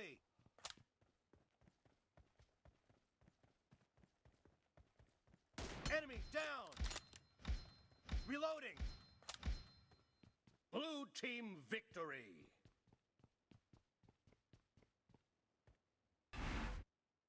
me! Enemy down! Reloading! Blue team victory!